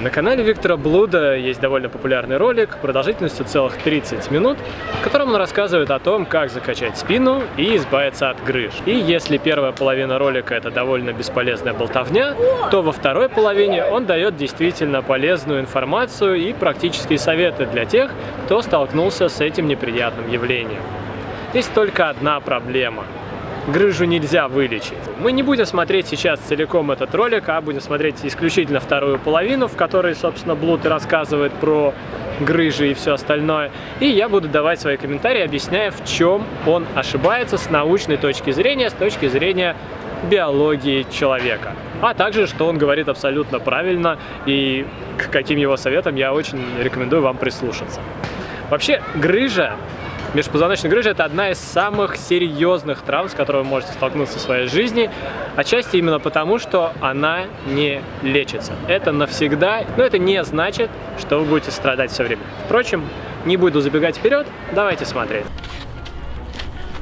На канале Виктора Блуда есть довольно популярный ролик продолжительностью целых 30 минут, в котором он рассказывает о том, как закачать спину и избавиться от грыж. И если первая половина ролика это довольно бесполезная болтовня, то во второй половине он дает действительно полезную информацию и практические советы для тех, кто столкнулся с этим неприятным явлением. Есть только одна проблема – грыжу нельзя вылечить. Мы не будем смотреть сейчас целиком этот ролик, а будем смотреть исключительно вторую половину, в которой, собственно, Блуд рассказывает про грыжи и все остальное. И я буду давать свои комментарии, объясняя, в чем он ошибается с научной точки зрения, с точки зрения биологии человека. А также, что он говорит абсолютно правильно и к каким его советам я очень рекомендую вам прислушаться. Вообще, грыжа Межпозвоночная грыжа – это одна из самых серьезных травм, с которой вы можете столкнуться в своей жизни, отчасти именно потому, что она не лечится. Это навсегда, но это не значит, что вы будете страдать все время. Впрочем, не буду забегать вперед, давайте смотреть.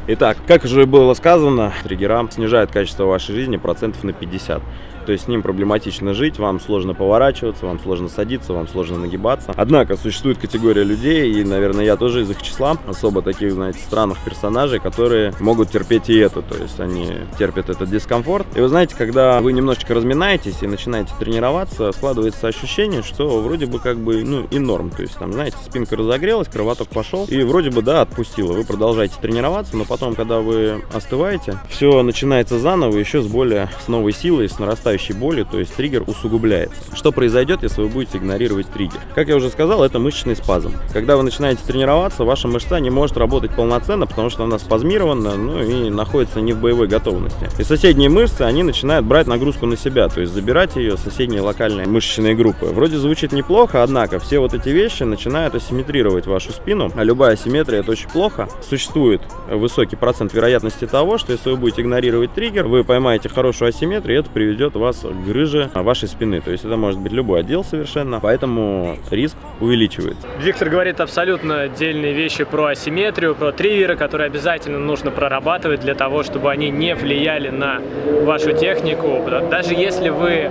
Итак, как уже было сказано, триггера снижают качество вашей жизни процентов на 50 то есть с ним проблематично жить, вам сложно поворачиваться, вам сложно садиться, вам сложно нагибаться. Однако существует категория людей, и, наверное, я тоже из их числа, особо таких, знаете, странных персонажей, которые могут терпеть и это, то есть они терпят этот дискомфорт. И вы знаете, когда вы немножечко разминаетесь и начинаете тренироваться, складывается ощущение, что вроде бы как бы, ну, и норм, то есть там, знаете, спинка разогрелась, кровоток пошел, и вроде бы, да, отпустила. Вы продолжаете тренироваться, но потом, когда вы остываете, все начинается заново, еще с более, с новой силой, с нарастающей нарастающей боли, то есть триггер усугубляется. Что произойдет, если вы будете игнорировать триггер? Как я уже сказал, это мышечный спазм. Когда вы начинаете тренироваться, ваша мышца не может работать полноценно, потому что она спазмирована, ну и находится не в боевой готовности. И соседние мышцы, они начинают брать нагрузку на себя, то есть забирать ее соседние локальные мышечные группы. Вроде звучит неплохо, однако все вот эти вещи начинают асимметрировать вашу спину, а любая асимметрия это очень плохо. Существует высокий процент вероятности того, что если вы будете игнорировать триггер, вы поймаете хорошую асимметрию, и это приведет вас вас грыжа вашей спины. То есть это может быть любой отдел совершенно, поэтому риск увеличивается. Виктор говорит абсолютно отдельные вещи про асимметрию, про триггеры, которые обязательно нужно прорабатывать для того, чтобы они не влияли на вашу технику. Даже если вы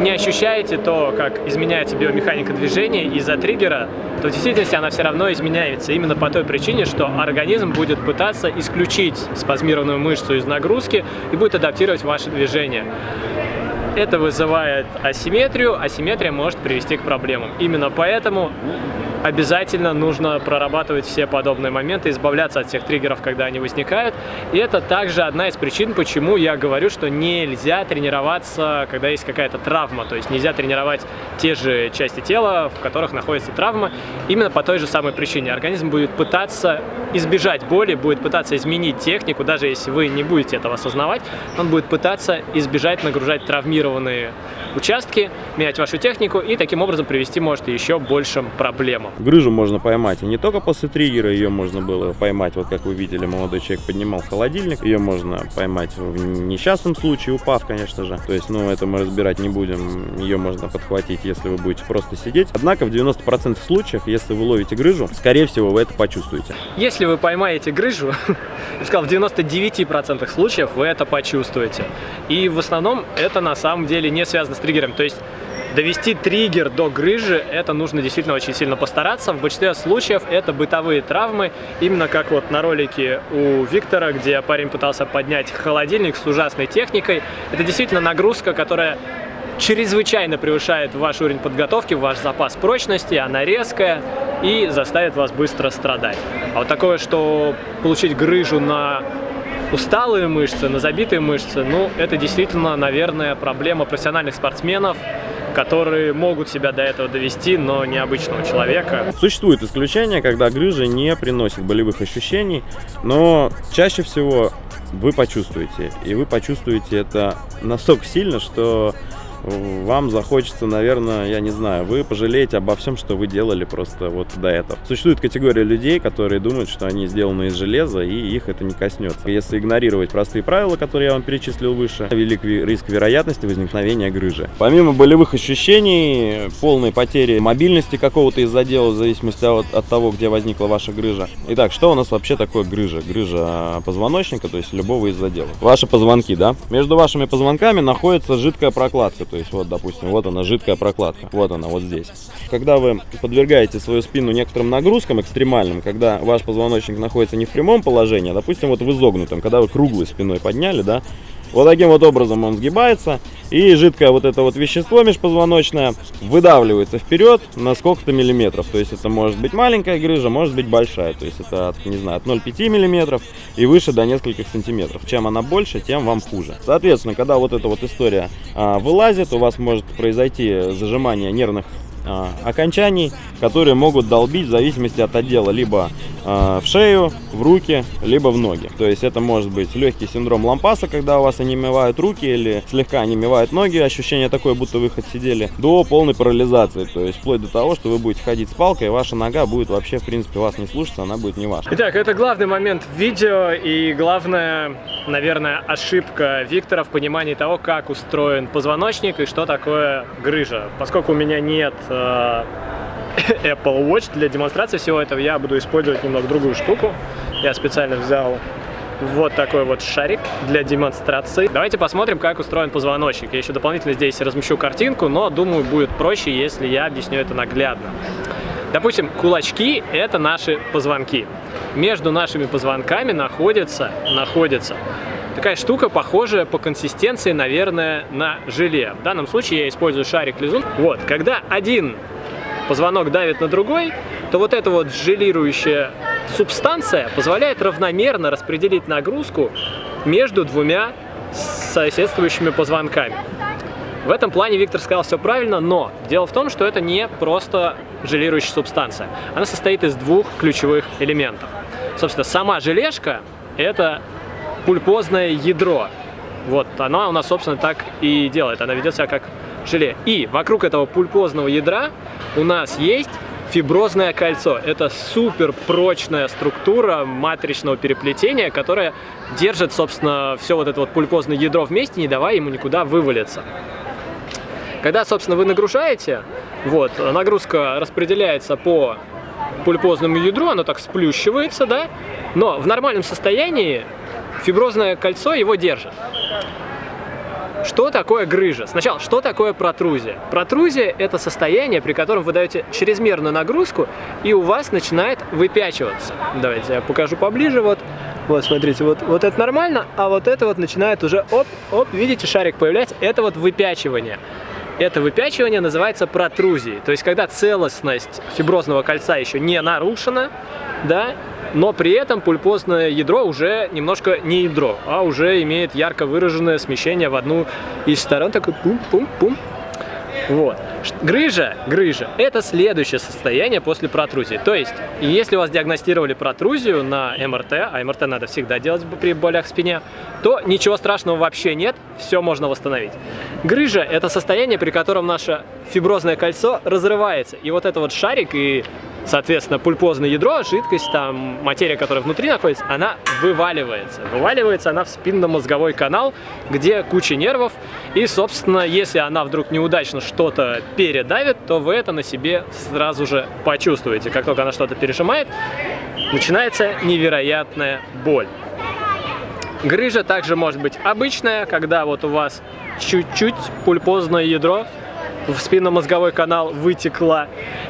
не ощущаете то, как изменяется биомеханика движения из-за триггера, то в действительности она все равно изменяется. Именно по той причине, что организм будет пытаться исключить спазмированную мышцу из нагрузки и будет адаптировать ваше движение. Это вызывает асимметрию, асимметрия может привести к проблемам. Именно поэтому обязательно нужно прорабатывать все подобные моменты, избавляться от всех триггеров, когда они возникают. И это также одна из причин, почему я говорю, что нельзя тренироваться, когда есть какая-то травма. То есть нельзя тренировать те же части тела, в которых находится травма, именно по той же самой причине. Организм будет пытаться избежать боли, будет пытаться изменить технику, даже если вы не будете этого осознавать, он будет пытаться избежать нагружать травмированные участки, менять вашу технику и таким образом привести может еще большим проблемам. Грыжу можно поймать и не только после триггера, ее можно было поймать, вот как вы видели, молодой человек поднимал холодильник, ее можно поймать в несчастном случае, упав, конечно же, то есть, ну, это мы разбирать не будем, ее можно подхватить, если вы будете просто сидеть. Однако в 90% случаев, если вы ловите грыжу, скорее всего, вы это почувствуете. Если вы поймаете грыжу, я сказал, в 99% случаев вы это почувствуете. И в основном это на самом деле не связано с триггером. То есть довести триггер до грыжи, это нужно действительно очень сильно постараться. В большинстве случаев это бытовые травмы, именно как вот на ролике у Виктора, где парень пытался поднять холодильник с ужасной техникой. Это действительно нагрузка, которая чрезвычайно превышает ваш уровень подготовки, ваш запас прочности, она резкая и заставит вас быстро страдать. А вот такое, что получить грыжу на усталые мышцы, на забитые мышцы, ну, это действительно, наверное, проблема профессиональных спортсменов, которые могут себя до этого довести, но не обычного человека. Существует исключение, когда грыжа не приносит болевых ощущений, но чаще всего вы почувствуете. И вы почувствуете это настолько сильно, что вам захочется, наверное, я не знаю, вы пожалеете обо всем, что вы делали просто вот до этого. Существует категория людей, которые думают, что они сделаны из железа, и их это не коснется. Если игнорировать простые правила, которые я вам перечислил выше, велик риск вероятности возникновения грыжи. Помимо болевых ощущений, полной потери мобильности какого-то из отдела, в зависимости от, от того, где возникла ваша грыжа. Итак, что у нас вообще такое грыжа? Грыжа позвоночника, то есть любого из отделов. Ваши позвонки, да? Между вашими позвонками находится жидкая прокладка, то есть вот, допустим, вот она жидкая прокладка, вот она вот здесь. Когда вы подвергаете свою спину некоторым нагрузкам экстремальным, когда ваш позвоночник находится не в прямом положении, а, допустим, вот в изогнутом, когда вы круглой спиной подняли, да, вот таким вот образом он сгибается, и жидкое вот это вот вещество межпозвоночное выдавливается вперед на сколько-то миллиметров. То есть это может быть маленькая грыжа, может быть большая. То есть это, от, не знаю, от 0,5 миллиметров и выше до нескольких сантиметров. Чем она больше, тем вам хуже. Соответственно, когда вот эта вот история а, вылазит, у вас может произойти зажимание нервных окончаний, которые могут долбить в зависимости от отдела либо а, в шею, в руки, либо в ноги. То есть это может быть легкий синдром лампаса, когда у вас онемевают руки или слегка онемевают ноги, ощущение такое, будто вы хоть сидели, до полной парализации. То есть вплоть до того, что вы будете ходить с палкой, и ваша нога будет вообще, в принципе, вас не слушаться, она будет не ваша. Итак, это главный момент в видео и главная, наверное, ошибка Виктора в понимании того, как устроен позвоночник и что такое грыжа. Поскольку у меня нет э, Apple Watch для демонстрации всего этого, я буду использовать немного другую штуку. Я специально взял вот такой вот шарик для демонстрации. Давайте посмотрим, как устроен позвоночник. Я еще дополнительно здесь размещу картинку, но думаю, будет проще, если я объясню это наглядно. Допустим, кулачки – это наши позвонки. Между нашими позвонками находится, находится такая штука, похожая по консистенции, наверное, на желе. В данном случае я использую шарик-лизун. Вот, когда один позвонок давит на другой, то вот эта вот желирующая субстанция позволяет равномерно распределить нагрузку между двумя соседствующими позвонками. В этом плане Виктор сказал все правильно, но дело в том, что это не просто желирующая субстанция. Она состоит из двух ключевых элементов. Собственно, сама желешка – это пульпозное ядро. Вот, она у нас, собственно, так и делает. Она ведет себя как желе. И вокруг этого пульпозного ядра у нас есть фиброзное кольцо. Это супер прочная структура матричного переплетения, которая держит, собственно, все вот это вот пульпозное ядро вместе, не давая ему никуда вывалиться. Когда, собственно, вы нагружаете, вот, нагрузка распределяется по пульпозному ядру, оно так сплющивается, да, но в нормальном состоянии фиброзное кольцо его держит. Что такое грыжа? Сначала, что такое протрузия? Протрузия – это состояние, при котором вы даете чрезмерную нагрузку, и у вас начинает выпячиваться. Давайте я покажу поближе. Вот, вот смотрите, вот, вот это нормально, а вот это вот начинает уже, оп, оп, видите, шарик появляется. Это вот выпячивание. Это выпячивание называется протрузией. То есть, когда целостность фиброзного кольца еще не нарушена, да, но при этом пульпозное ядро уже немножко не ядро, а уже имеет ярко выраженное смещение в одну из сторон, такой пум-пум-пум. Вот. Грыжа, грыжа – это следующее состояние после протрузии. То есть, если у вас диагностировали протрузию на МРТ, а МРТ надо всегда делать при болях в спине, то ничего страшного вообще нет, все можно восстановить. Грыжа – это состояние, при котором наше фиброзное кольцо разрывается. И вот это вот шарик и соответственно, пульпозное ядро, жидкость, там, материя, которая внутри находится, она вываливается. Вываливается она в спинномозговой канал, где куча нервов, и, собственно, если она вдруг неудачно что-то передавит, то вы это на себе сразу же почувствуете. Как только она что-то пережимает, начинается невероятная боль. Грыжа также может быть обычная, когда вот у вас чуть-чуть пульпозное ядро в спинномозговой канал вытекла.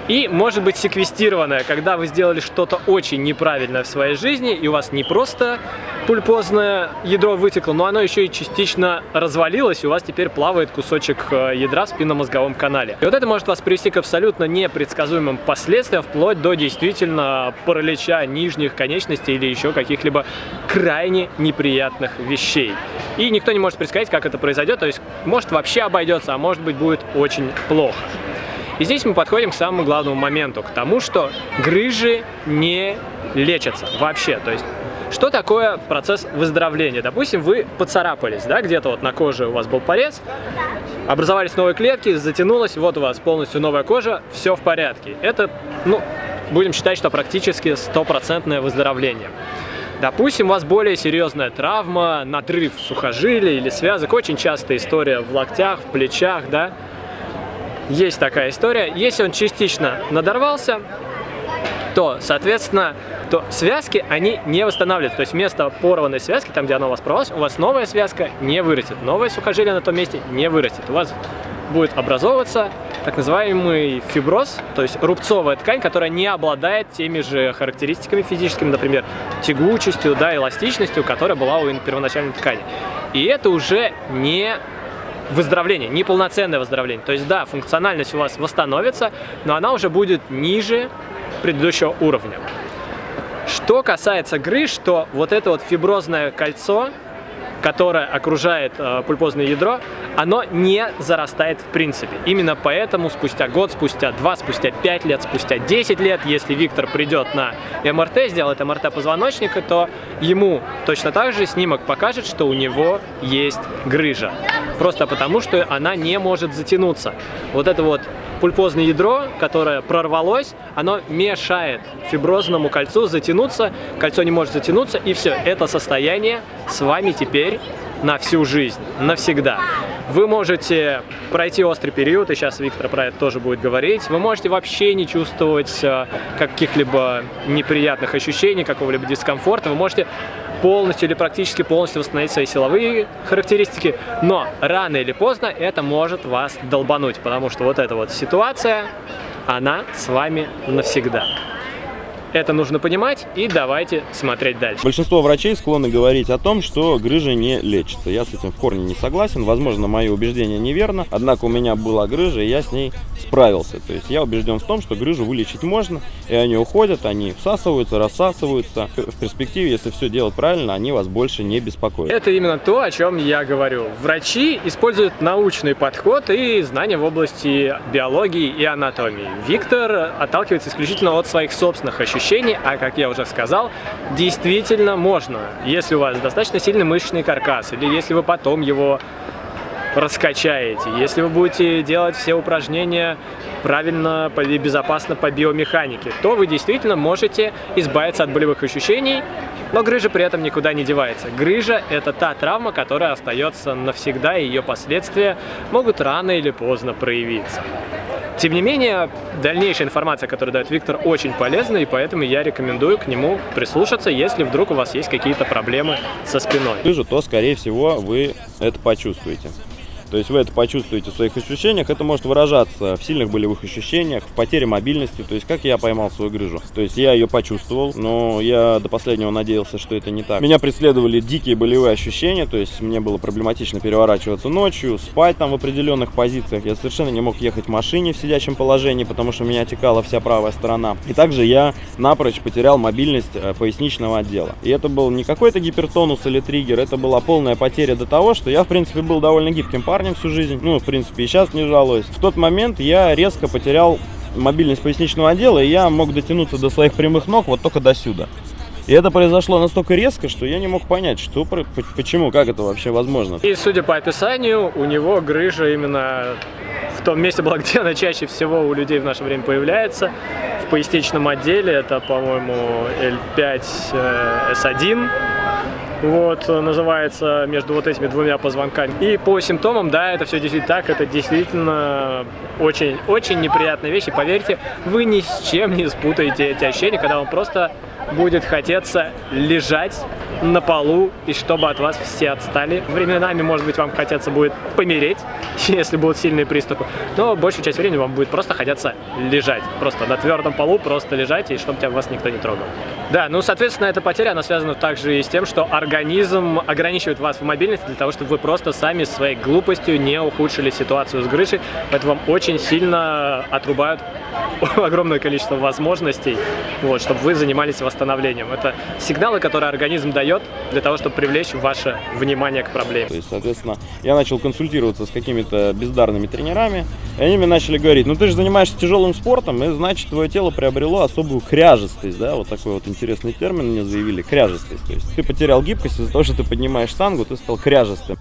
И может быть секвестированная, когда вы сделали что-то очень неправильное в своей жизни, и у вас не просто пульпозное ядро вытекло, но оно еще и частично развалилось, и у вас теперь плавает кусочек э, ядра в спинномозговом канале. И вот это может вас привести к абсолютно непредсказуемым последствиям, вплоть до действительно паралича нижних конечностей или еще каких-либо крайне неприятных вещей. И никто не может предсказать, как это произойдет, то есть может вообще обойдется, а может быть будет очень плохо. И здесь мы подходим к самому главному моменту, к тому, что грыжи не лечатся вообще. То есть что такое процесс выздоровления? Допустим, вы поцарапались, да, где-то вот на коже у вас был порез, образовались новые клетки, затянулось, вот у вас полностью новая кожа, все в порядке. Это, ну, будем считать, что практически стопроцентное выздоровление. Допустим, у вас более серьезная травма, надрыв сухожилия или связок, очень частая история в локтях, в плечах, да, есть такая история. Если он частично надорвался, то, соответственно, то связки, они не восстанавливаются. То есть вместо порванной связки, там, где она у вас порвалась, у вас новая связка не вырастет. Новое сухожилие на том месте не вырастет. У вас будет образовываться так называемый фиброз, то есть рубцовая ткань, которая не обладает теми же характеристиками физическими, например, тягучестью, да, эластичностью, которая была у первоначальной ткани. И это уже не выздоровление, неполноценное выздоровление. То есть, да, функциональность у вас восстановится, но она уже будет ниже предыдущего уровня. Что касается грыж, то вот это вот фиброзное кольцо, которое окружает э, пульпозное ядро, оно не зарастает в принципе. Именно поэтому спустя год, спустя два, спустя пять лет, спустя 10 лет, если Виктор придет на МРТ, сделает МРТ позвоночника, то ему точно так же снимок покажет, что у него есть грыжа. Просто потому, что она не может затянуться. Вот это вот пульпозное ядро, которое прорвалось, оно мешает фиброзному кольцу затянуться, кольцо не может затянуться, и все, это состояние с вами теперь на всю жизнь, навсегда. Вы можете пройти острый период, и сейчас Виктор про это тоже будет говорить. Вы можете вообще не чувствовать э, каких-либо неприятных ощущений, какого-либо дискомфорта. Вы можете полностью или практически полностью восстановить свои силовые характеристики, но рано или поздно это может вас долбануть, потому что вот эта вот ситуация, она с вами навсегда. Это нужно понимать и давайте смотреть дальше. Большинство врачей склонны говорить о том, что грыжа не лечится. Я с этим в корне не согласен. Возможно, мое убеждение неверно. Однако у меня была грыжа, и я с ней справился. То есть я убежден в том, что грыжу вылечить можно, и они уходят, они всасываются, рассасываются. В перспективе, если все делать правильно, они вас больше не беспокоят. Это именно то, о чем я говорю. Врачи используют научный подход и знания в области биологии и анатомии. Виктор отталкивается исключительно от своих собственных ощущений ощущений, а как я уже сказал, действительно можно, если у вас достаточно сильный мышечный каркас, или если вы потом его раскачаете, если вы будете делать все упражнения правильно и безопасно по биомеханике, то вы действительно можете избавиться от болевых ощущений, но грыжа при этом никуда не девается. Грыжа – это та травма, которая остается навсегда, и ее последствия могут рано или поздно проявиться. Тем не менее, дальнейшая информация, которую дает Виктор, очень полезна, и поэтому я рекомендую к нему прислушаться, если вдруг у вас есть какие-то проблемы со спиной. Лыжу, то, скорее всего, вы это почувствуете. То есть вы это почувствуете в своих ощущениях. Это может выражаться в сильных болевых ощущениях, в потере мобильности. То есть как я поймал свою грыжу. То есть я ее почувствовал, но я до последнего надеялся, что это не так. Меня преследовали дикие болевые ощущения. То есть мне было проблематично переворачиваться ночью, спать там в определенных позициях. Я совершенно не мог ехать в машине в сидячем положении, потому что меня отекала вся правая сторона. И также я напрочь потерял мобильность э, поясничного отдела. И это был не какой-то гипертонус или триггер, это была полная потеря до того, что я, в принципе, был довольно гибким парнем парнем всю жизнь. Ну, в принципе, и сейчас не жалуюсь. В тот момент я резко потерял мобильность поясничного отдела, и я мог дотянуться до своих прямых ног вот только до сюда. И это произошло настолько резко, что я не мог понять, что, почему, как это вообще возможно. И судя по описанию, у него грыжа именно в том месте была, где она чаще всего у людей в наше время появляется. В поясничном отделе это, по-моему, L5S1 вот, называется между вот этими двумя позвонками. И по симптомам, да, это все действительно так, это действительно очень-очень неприятная вещь, и поверьте, вы ни с чем не спутаете эти ощущения, когда вам просто будет хотеться лежать на полу, и чтобы от вас все отстали. Временами, может быть, вам хотеться будет помереть, если будут сильные приступы, но большую часть времени вам будет просто хотеться лежать. Просто на твердом полу просто лежать, и чтобы тебя вас никто не трогал. Да, ну, соответственно, эта потеря, она связана также и с тем, что организм ограничивает вас в мобильности для того, чтобы вы просто сами своей глупостью не ухудшили ситуацию с грыжей, поэтому вам очень сильно отрубают огромное количество возможностей, вот, чтобы вы занимались восстановлением. Это сигналы, которые организм дает для того, чтобы привлечь ваше внимание к проблеме. То есть, соответственно, я начал консультироваться с какими-то бездарными тренерами, и они мне начали говорить, ну ты же занимаешься тяжелым спортом, и значит твое тело приобрело особую кряжестость, да, вот такой вот интересный термин мне заявили, кряжестость. То есть ты потерял гибкость из-за того, что ты поднимаешь штангу, ты стал кряжестым.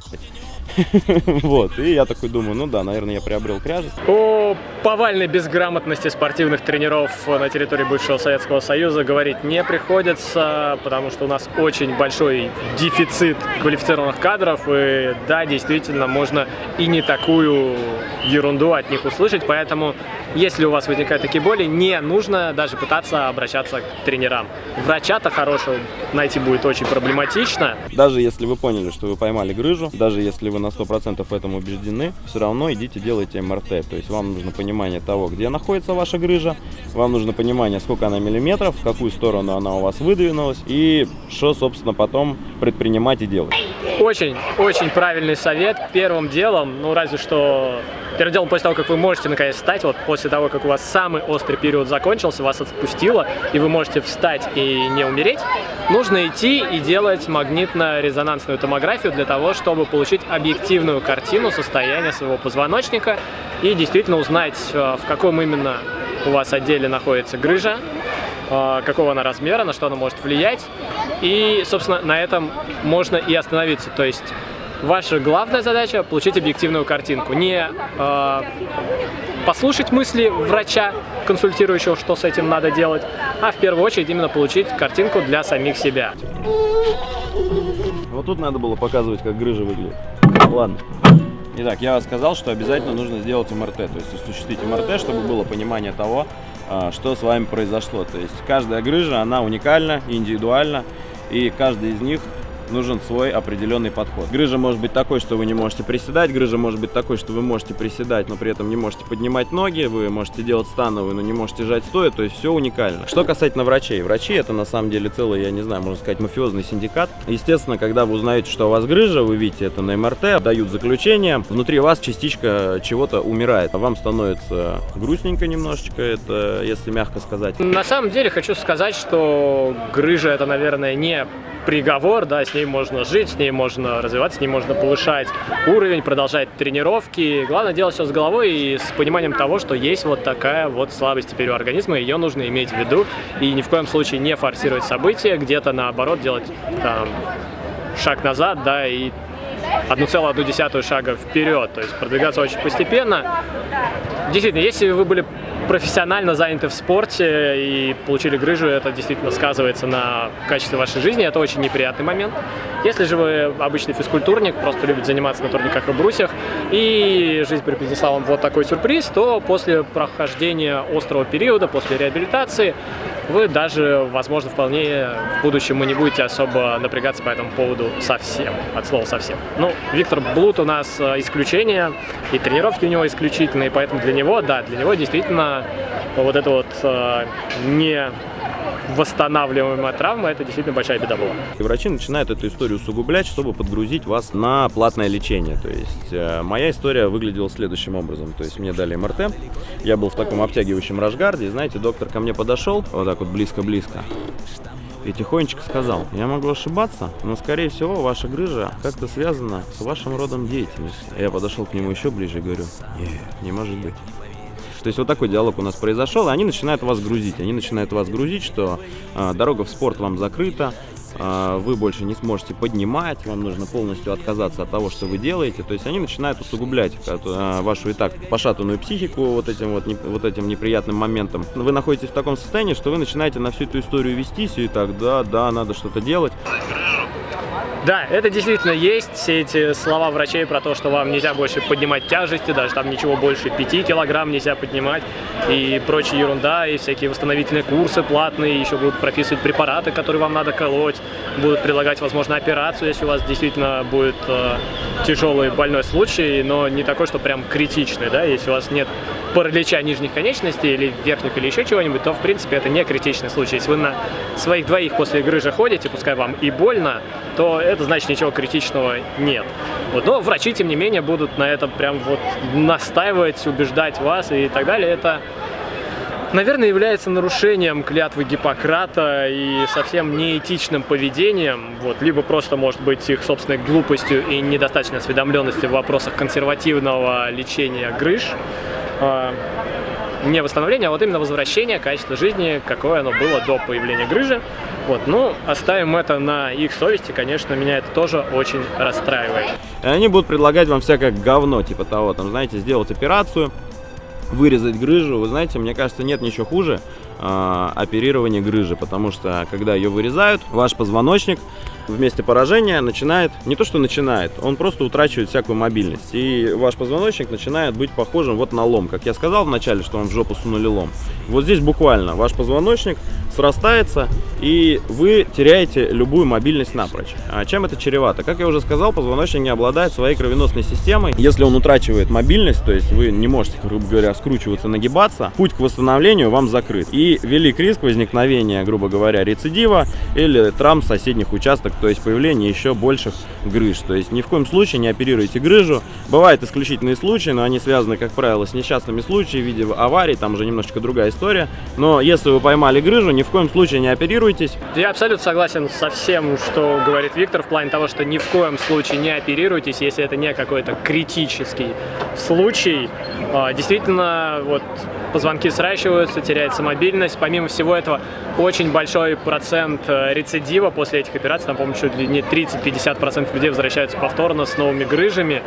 Вот, и я такой думаю, ну да, наверное, я приобрел кряжесть. О повальной безграмотности спортивных тренеров на территории бывшего Советского Союза говорить не приходится, потому что у нас очень большой дефицит квалифицированных кадров, и да, действительно, можно и не такую ерунду от них услышать, поэтому если у вас возникают такие боли, не нужно даже пытаться обращаться к тренерам. Врача-то хорошего найти будет очень проблематично. Даже если вы поняли, что вы поймали грыжу, даже если вы на 100% в этом убеждены, все равно идите делайте МРТ. То есть вам нужно понимание того, где находится ваша грыжа, вам нужно понимание, сколько она миллиметров, в какую сторону она у вас выдвинулась и что, собственно, потом предпринимать и делать. Очень, очень правильный совет. Первым делом, ну разве что Первым делом, после того, как вы можете наконец встать, вот после того, как у вас самый острый период закончился, вас отпустило, и вы можете встать и не умереть, нужно идти и делать магнитно-резонансную томографию для того, чтобы получить объективную картину состояния своего позвоночника и действительно узнать, э, в каком именно у вас отделе находится грыжа, э, какого она размера, на что она может влиять. И, собственно, на этом можно и остановиться. То есть Ваша главная задача – получить объективную картинку. Не э, послушать мысли врача, консультирующего, что с этим надо делать, а в первую очередь именно получить картинку для самих себя. Вот тут надо было показывать, как грыжа выглядит. Ладно. Итак, я сказал, что обязательно нужно сделать МРТ, то есть осуществить МРТ, чтобы было понимание того, а, что с вами произошло. То есть каждая грыжа, она уникальна, индивидуальна, и каждый из них нужен свой определенный подход. Грыжа может быть такой, что вы не можете приседать, грыжа может быть такой, что вы можете приседать, но при этом не можете поднимать ноги, вы можете делать становые, но не можете жать стоя, то есть все уникально. Что касательно врачей. Врачи это на самом деле целый, я не знаю, можно сказать, мафиозный синдикат. Естественно, когда вы узнаете, что у вас грыжа, вы видите это на МРТ, дают заключение, внутри вас частичка чего-то умирает, а вам становится грустненько немножечко, это если мягко сказать. На самом деле хочу сказать, что грыжа это, наверное, не приговор, да, с ней можно жить, с ней можно развиваться, с ней можно повышать уровень, продолжать тренировки. Главное делать все с головой и с пониманием того, что есть вот такая вот слабость теперь у организма, ее нужно иметь в виду и ни в коем случае не форсировать события, где-то наоборот делать там, шаг назад, да, и одну целую одну десятую шага вперед, то есть продвигаться очень постепенно. Действительно, если вы были профессионально заняты в спорте и получили грыжу, это действительно сказывается на качестве вашей жизни, это очень неприятный момент. Если же вы обычный физкультурник, просто любите заниматься на турниках и брусьях, и жизнь преподнесла вам вот такой сюрприз, то после прохождения острого периода, после реабилитации, вы даже, возможно, вполне в будущем не будете особо напрягаться по этому поводу совсем, от слова совсем. Ну, Виктор Блуд у нас э, исключение, и тренировки у него исключительные, поэтому для него, да, для него действительно вот это вот э, не восстанавливаемая травма, это действительно большая беда была. И врачи начинают эту историю усугублять, чтобы подгрузить вас на платное лечение. То есть э, моя история выглядела следующим образом. То есть мне дали МРТ, я был в таком обтягивающем рашгарде, и знаете, доктор ко мне подошел, вот так вот близко-близко, и тихонечко сказал, я могу ошибаться, но скорее всего ваша грыжа как-то связана с вашим родом деятельности. Я подошел к нему еще ближе и говорю, нет, не может быть. То есть вот такой диалог у нас произошел, и они начинают вас грузить. Они начинают вас грузить, что э, дорога в спорт вам закрыта, э, вы больше не сможете поднимать, вам нужно полностью отказаться от того, что вы делаете. То есть они начинают усугублять э, вашу и так пошатанную психику вот этим вот, не, вот этим неприятным моментом. Вы находитесь в таком состоянии, что вы начинаете на всю эту историю вестись, и так, да, да, надо что-то делать. Да, это действительно есть, все эти слова врачей про то, что вам нельзя больше поднимать тяжести, даже там ничего больше 5 килограмм нельзя поднимать, и прочая ерунда, и всякие восстановительные курсы платные, еще будут прописывать препараты, которые вам надо колоть, будут предлагать, возможно, операцию, если у вас действительно будет э, тяжелый больной случай, но не такой, что прям критичный, да, если у вас нет паралича нижних конечностей или верхних или еще чего-нибудь, то в принципе это не критичный случай. Если вы на своих двоих после грыжи ходите, пускай вам и больно, то это значит ничего критичного нет. Вот. Но врачи, тем не менее, будут на этом прям вот настаивать, убеждать вас и так далее. Это наверное, является нарушением клятвы Гиппократа и совсем неэтичным поведением, вот, либо просто может быть их собственной глупостью и недостаточной осведомленностью в вопросах консервативного лечения грыж, не восстановление, а вот именно возвращение качества жизни, какое оно было до появления грыжи. Вот, ну, оставим это на их совести, конечно, меня это тоже очень расстраивает. И они будут предлагать вам всякое говно, типа того, там, знаете, сделать операцию, вырезать грыжу. Вы знаете, мне кажется, нет ничего хуже э, оперирования грыжи, потому что, когда ее вырезают, ваш позвоночник в месте поражения начинает, не то что начинает, он просто утрачивает всякую мобильность. И ваш позвоночник начинает быть похожим вот на лом. Как я сказал вначале, что вам в жопу сунули лом. Вот здесь буквально ваш позвоночник срастается, и вы теряете любую мобильность напрочь. А чем это чревато? Как я уже сказал, позвоночник не обладает своей кровеносной системой. Если он утрачивает мобильность, то есть вы не можете, грубо говоря, скручиваться, нагибаться, путь к восстановлению вам закрыт. И велик риск возникновения, грубо говоря, рецидива или травм соседних участков, то есть появления еще больших грыж. То есть ни в коем случае не оперируйте грыжу. Бывают исключительные случаи, но они связаны, как правило, с несчастными случаями в виде аварий, там уже немножечко другая история. Но если вы поймали грыжу, ни в коем случае не оперируйтесь. Я абсолютно согласен со всем, что говорит Виктор, в плане того, что ни в коем случае не оперируйтесь, если это не какой-то критический случай. А, действительно, вот позвонки сращиваются, теряется мобильность. Помимо всего этого, очень большой процент э, рецидива после этих операций, там, по-моему, чуть ли не 30-50% людей возвращаются повторно с новыми грыжами.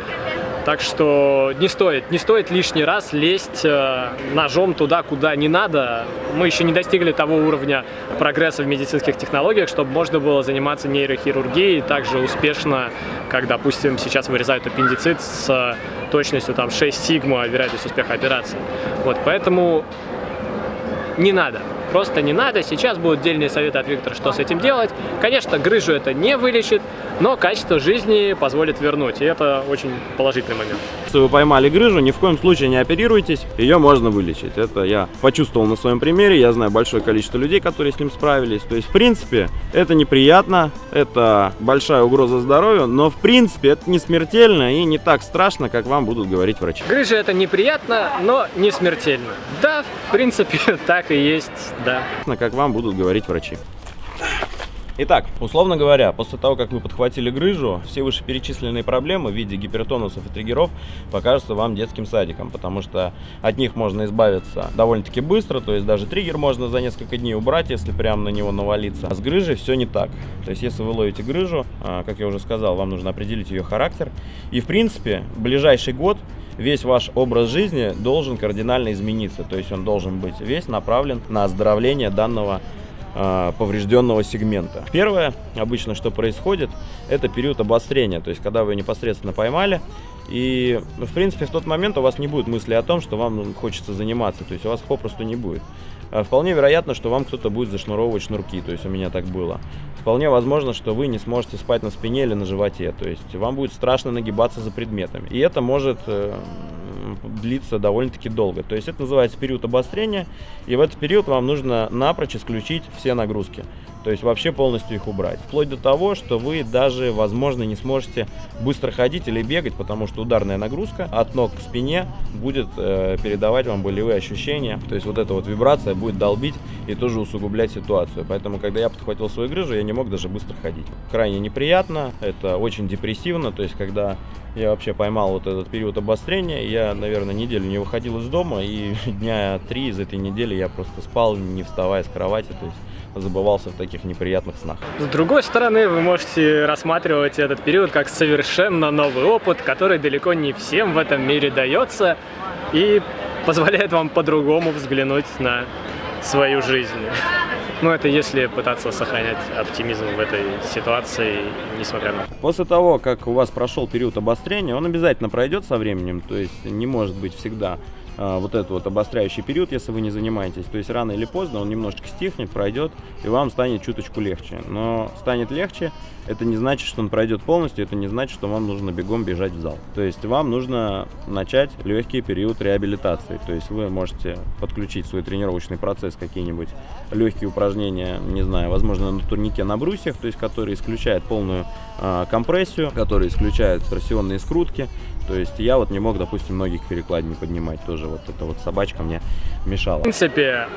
Так что не стоит, не стоит лишний раз лезть э, ножом туда, куда не надо. Мы еще не достигли того уровня прогресса в медицинских технологиях, чтобы можно было заниматься нейрохирургией так же успешно, как, допустим, сейчас вырезают аппендицит с точностью там 6 сигма вероятность успеха операции. Вот, поэтому не надо. Просто не надо. Сейчас будут отдельные советы от Виктора, что с этим делать. Конечно, грыжу это не вылечит, но качество жизни позволит вернуть. И это очень положительный момент. Если вы поймали грыжу, ни в коем случае не оперируйтесь, ее можно вылечить. Это я почувствовал на своем примере, я знаю большое количество людей, которые с ним справились. То есть, в принципе, это неприятно, это большая угроза здоровью, но, в принципе, это не смертельно и не так страшно, как вам будут говорить врачи. Грыжа это неприятно, но не смертельно. Да, в принципе, так и есть, да. Как вам будут говорить врачи. Итак, условно говоря, после того, как вы подхватили грыжу, все вышеперечисленные проблемы в виде гипертонусов и триггеров покажутся вам детским садиком, потому что от них можно избавиться довольно-таки быстро, то есть даже триггер можно за несколько дней убрать, если прямо на него навалиться. А с грыжей все не так. То есть если вы ловите грыжу, а, как я уже сказал, вам нужно определить ее характер. И в принципе, ближайший год весь ваш образ жизни должен кардинально измениться. То есть он должен быть весь направлен на оздоровление данного поврежденного сегмента. Первое, обычно, что происходит, это период обострения, то есть когда вы непосредственно поймали, и, в принципе, в тот момент у вас не будет мысли о том, что вам хочется заниматься, то есть у вас попросту не будет. А вполне вероятно, что вам кто-то будет зашнуровывать шнурки, то есть у меня так было. Вполне возможно, что вы не сможете спать на спине или на животе, то есть вам будет страшно нагибаться за предметами. И это может э, длится довольно-таки долго. То есть это называется период обострения, и в этот период вам нужно напрочь исключить все нагрузки. То есть вообще полностью их убрать. Вплоть до того, что вы даже, возможно, не сможете быстро ходить или бегать, потому что ударная нагрузка от ног к спине будет э, передавать вам болевые ощущения. То есть вот эта вот вибрация будет долбить и тоже усугублять ситуацию. Поэтому, когда я подхватил свою грыжу, я не мог даже быстро ходить. Крайне неприятно, это очень депрессивно. То есть, когда я вообще поймал вот этот период обострения. Я, наверное, неделю не выходил из дома, и дня три из этой недели я просто спал, не вставая с кровати, то есть забывался в таких неприятных снах. С другой стороны, вы можете рассматривать этот период как совершенно новый опыт, который далеко не всем в этом мире дается и позволяет вам по-другому взглянуть на свою жизнь. Ну, это если пытаться сохранять оптимизм в этой ситуации, несмотря на... После того, как у вас прошел период обострения, он обязательно пройдет со временем, то есть не может быть всегда вот этот вот обостряющий период, если вы не занимаетесь. То есть рано или поздно он немножечко стихнет, пройдет, и вам станет чуточку легче. Но станет легче, это не значит, что он пройдет полностью, это не значит, что вам нужно бегом бежать в зал. То есть вам нужно начать легкий период реабилитации. То есть вы можете подключить свой тренировочный процесс, какие-нибудь легкие упражнения, не знаю, возможно, на турнике на брусьях, то есть который исключает полную э, компрессию, который исключает торсионные скрутки, то есть я вот не мог, допустим, многих перекладин поднимать тоже. Вот эта вот собачка мне мешала. В принципе,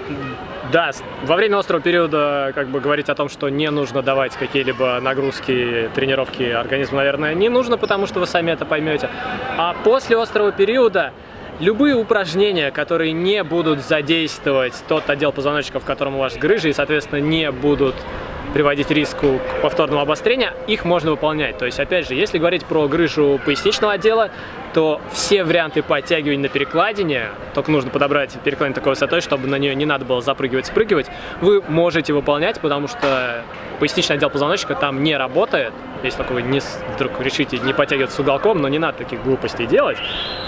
да, во время острого периода как бы говорить о том, что не нужно давать какие-либо нагрузки, тренировки организму, наверное, не нужно, потому что вы сами это поймете. А после острого периода любые упражнения, которые не будут задействовать тот отдел позвоночника, в котором у вас грыжа, и, соответственно, не будут приводить риску к повторному обострению, их можно выполнять. То есть, опять же, если говорить про грыжу поясничного отдела, то все варианты подтягивания на перекладине, только нужно подобрать перекладину такой высотой, чтобы на нее не надо было запрыгивать, спрыгивать, вы можете выполнять, потому что поясничный отдел позвоночника там не работает. Если только вы не, вдруг решите не подтягиваться с уголком, но не надо таких глупостей делать.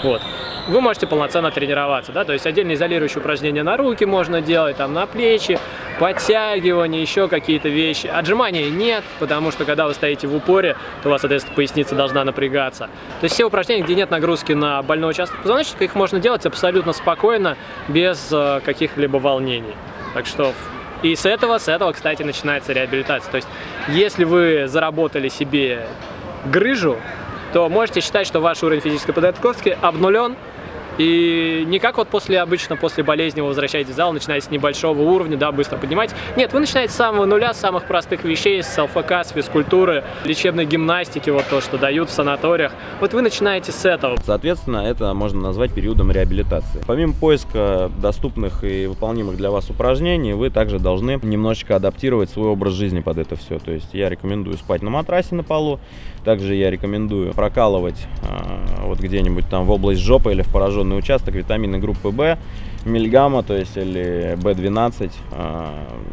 Вот вы можете полноценно тренироваться, да, то есть отдельно изолирующие упражнения на руки можно делать, там на плечи, подтягивания, еще какие-то вещи. Отжимания нет, потому что когда вы стоите в упоре, то у вас, соответственно, поясница должна напрягаться. То есть все упражнения, где нет нагрузки на больной участок позвоночника, их можно делать абсолютно спокойно, без э, каких-либо волнений. Так что и с этого, с этого, кстати, начинается реабилитация. То есть, если вы заработали себе грыжу, то можете считать, что ваш уровень физической подготовки обнулен, и не как вот после, обычно после болезни вы возвращаетесь в зал, начинаете с небольшого уровня, да, быстро поднимать. Нет, вы начинаете с самого нуля, с самых простых вещей, с ЛФК, с физкультуры, лечебной гимнастики, вот то, что дают в санаториях. Вот вы начинаете с этого. Соответственно, это можно назвать периодом реабилитации. Помимо поиска доступных и выполнимых для вас упражнений, вы также должны немножечко адаптировать свой образ жизни под это все. То есть я рекомендую спать на матрасе на полу, также я рекомендую прокалывать э, вот где-нибудь там в область жопы или в пораженный участок витамины группы В, мильгамма, то есть или B12. Э,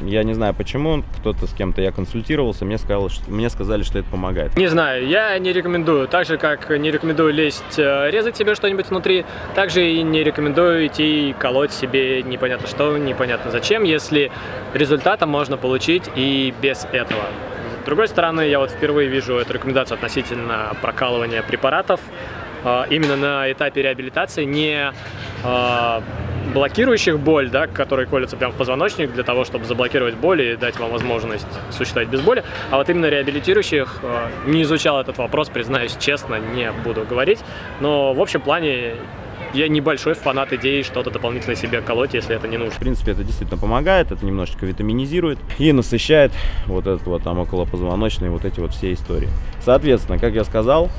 я не знаю почему, кто-то с кем-то я консультировался, мне, сказал, что, мне сказали, что это помогает. Не знаю, я не рекомендую. Так же, как не рекомендую лезть, э, резать себе что-нибудь внутри, также и не рекомендую идти колоть себе непонятно что, непонятно зачем, если результата можно получить и без этого. С другой стороны, я вот впервые вижу эту рекомендацию относительно прокалывания препаратов а, именно на этапе реабилитации, не а, блокирующих боль, да, которые колются прямо в позвоночник для того, чтобы заблокировать боль и дать вам возможность существовать без боли, а вот именно реабилитирующих, а, не изучал этот вопрос, признаюсь честно, не буду говорить, но в общем плане я небольшой фанат идеи что-то дополнительно себе колоть, если это не нужно. В принципе, это действительно помогает, это немножечко витаминизирует и насыщает вот этот вот там околопозвоночные вот эти вот все истории. Соответственно, как я сказал,